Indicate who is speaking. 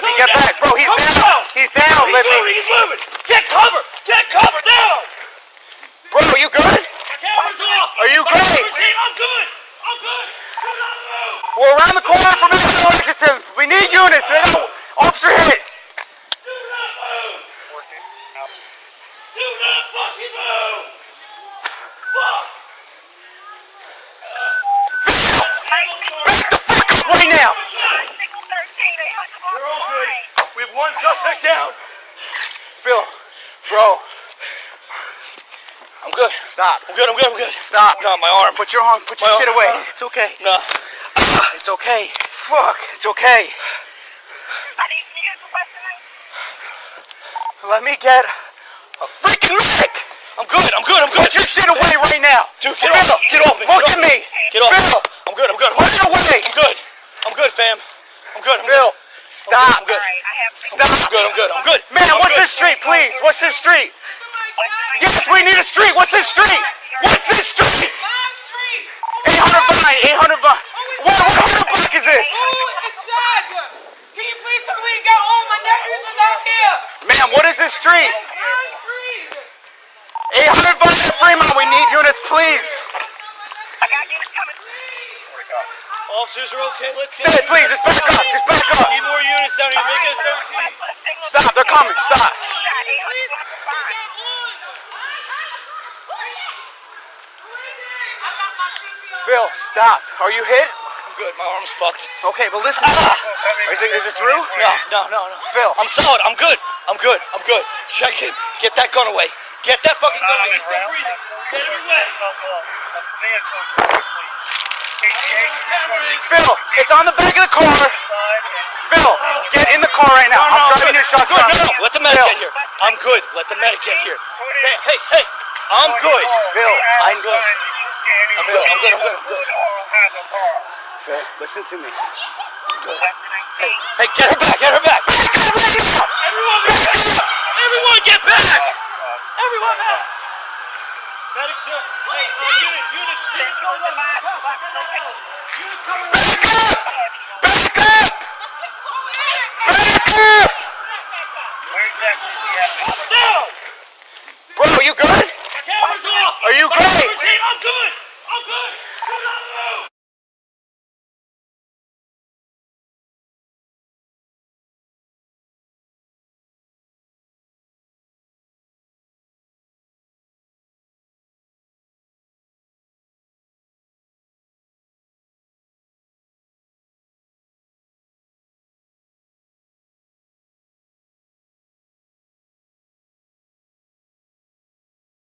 Speaker 1: down, down. Lippy,
Speaker 2: get down. back, bro. He's Cover down. He's down, He's Lippy. moving,
Speaker 1: he's moving.
Speaker 3: Get cover, get cover down.
Speaker 2: Bro, you good? My
Speaker 1: camera's
Speaker 3: off.
Speaker 2: Are you My great?
Speaker 1: I'm good. I'm good. Do not move.
Speaker 2: We're around the corner from Minnesota Lexington. Uh, we need units. We got officer hit.
Speaker 1: Do not move. Do
Speaker 3: not
Speaker 1: fucking
Speaker 3: move.
Speaker 1: Fuck.
Speaker 3: Back
Speaker 1: the
Speaker 2: fuck up right now.
Speaker 3: We're all good. We have
Speaker 1: one suspect down.
Speaker 2: Phil, bro,
Speaker 1: I'm good.
Speaker 2: stop. I'm
Speaker 1: good. I'm good. I'm good. Stop. No, my arm. Put
Speaker 2: your arm, put your My shit arm. away. It's okay.
Speaker 1: No.
Speaker 2: It's okay. Fuck. It's okay. Let me get a freaking medic.
Speaker 1: I'm good. I'm good. I'm
Speaker 2: good. Put your shit away right now. Dude, get off. Get off me. Look at me. Get off. Phil, I'm good.
Speaker 1: I'm good.
Speaker 2: put it away. I'm
Speaker 1: good. I'm good, fam. I'm good. I'm
Speaker 2: Phil, stop. I'm good. Stop. I'm good. I'm good.
Speaker 3: I'm good.
Speaker 1: Man, I'm what's good. this street,
Speaker 2: please? What's this street? Yes, we need a street. What's this street? What's this street? 800 Vine, 800 Vine. What, what kind of block is this?
Speaker 4: Can you please tell me we got all my nephews is out here?
Speaker 2: Ma'am, what is this street?
Speaker 4: Vine Street.
Speaker 2: 800 Vine in Fremont. We need units, please.
Speaker 3: Officers
Speaker 1: are okay. Let's Stay, get please. Just back up. Just
Speaker 2: back up. Need
Speaker 1: more units down here. Make it 13.
Speaker 2: Stop. They're coming. Stop. Phil, stop. Are you hit? I'm
Speaker 1: good. My arm's fucked.
Speaker 2: Okay, but listen.
Speaker 1: Ah.
Speaker 2: Is it, is it through? No,
Speaker 1: no, no, no. Phil. I'm solid. I'm good. I'm good. I'm good. Check him. Get that gun away. Get that fucking gun away. He's still breathing. Get him away. Phil,
Speaker 2: it's on the back of the car. Phil, get in the car right now. No, no, I'm driving your shotgun. Good. No, no. Let the medic Phil. get
Speaker 1: here. I'm good. Let the medic get
Speaker 3: here. Hey,
Speaker 1: hey, hey. I'm good.
Speaker 2: Phil, I'm good.
Speaker 1: I'm good. I'm good. I'm good. I'm good.
Speaker 2: Phil, listen to me.
Speaker 1: Good. Hey, hey, get
Speaker 3: her
Speaker 1: back. Get her back.
Speaker 2: Everyone
Speaker 1: get back. Everyone get back. Everyone back. Medics, sir.
Speaker 3: Hey,
Speaker 1: uh, unit, unit,
Speaker 3: unit, go go.
Speaker 2: Back up! Back up! Where
Speaker 1: exactly is he at? No!
Speaker 2: Bro, are you good?
Speaker 1: Cameras off! Are you great? I'm good! I'm good! Do not move!